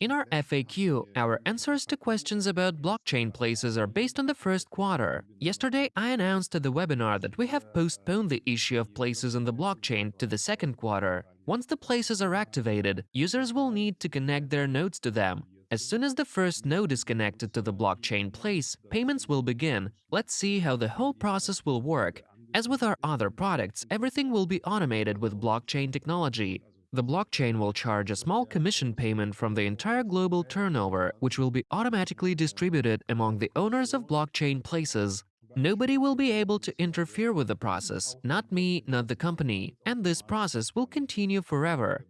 In our FAQ, our answers to questions about blockchain places are based on the first quarter. Yesterday, I announced at the webinar that we have postponed the issue of places on the blockchain to the second quarter. Once the places are activated, users will need to connect their nodes to them. As soon as the first node is connected to the blockchain place, payments will begin. Let's see how the whole process will work. As with our other products, everything will be automated with blockchain technology. The blockchain will charge a small commission payment from the entire global turnover, which will be automatically distributed among the owners of blockchain places. Nobody will be able to interfere with the process, not me, not the company, and this process will continue forever.